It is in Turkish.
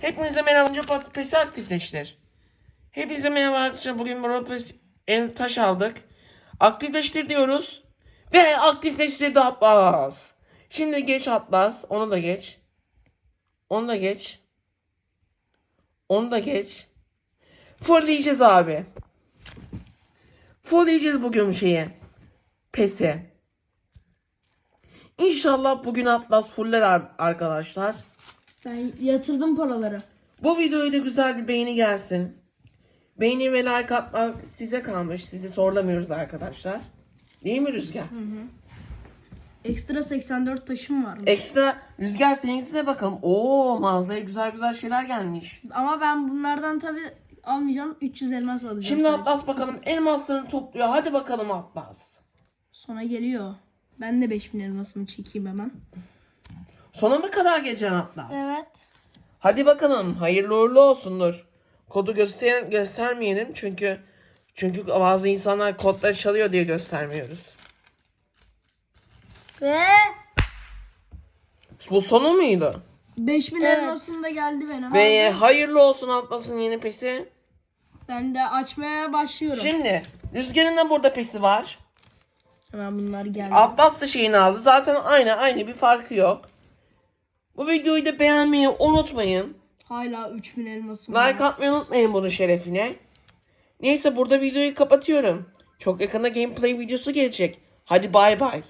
Hepinize merhaba. Önce pat- pesi aktifleştir. Hepinize merhaba arkadaşlar. Bugün Roblox en taş aldık. Aktifleştir diyoruz. Ve aktifleştirdi Atlas. Şimdi geç Atlas. Onu da geç. Onu da geç. Onu da geç. Fullleyeceğiz abi. Fullleyeceğiz bugün şeyi. Pesi. İnşallah bugün Atlas fuller ar- arkadaşlar. Ben yatırdım paraları. Bu videoya da güzel bir beğeni gelsin. Beğeni ve like atmak size kalmış. Sizi sorlamıyoruz arkadaşlar. Değil mi Rüzgar? Ekstra 84 taşım var. Ekstra Rüzgar seninkisine bakalım. Oo mağazaya güzel güzel şeyler gelmiş. Ama ben bunlardan tabi almayacağım. 300 elmas alacağım. Şimdi sadece. Atlas bakalım elmaslarını topluyor. Hadi bakalım Atlas. Sona geliyor. Ben de 5000 elmasımı çekeyim hemen. Sona mı kadar geleceksin Atlas? Evet. Hadi bakalım. Hayırlı uğurlu olsundur. Kodu göster göstermeyelim çünkü çünkü bazı insanlar kodları çalıyor diye göstermiyoruz. Ve Bu sonu muydu? 5000 elmasım da geldi benim. Ve hayırlı olsun Atlas'ın yeni pesi. Ben de açmaya başlıyorum. Şimdi Rüzgar'ın da burada pesi var. Hemen bunlar geldi. Atlas da şeyini aldı. Zaten aynı aynı bir farkı yok. Bu videoyu da beğenmeyi unutmayın. Hala 3000 elmasım var. Like atmayı unutmayın bunun şerefine. Neyse burada videoyu kapatıyorum. Çok yakında gameplay videosu gelecek. Hadi bay bay.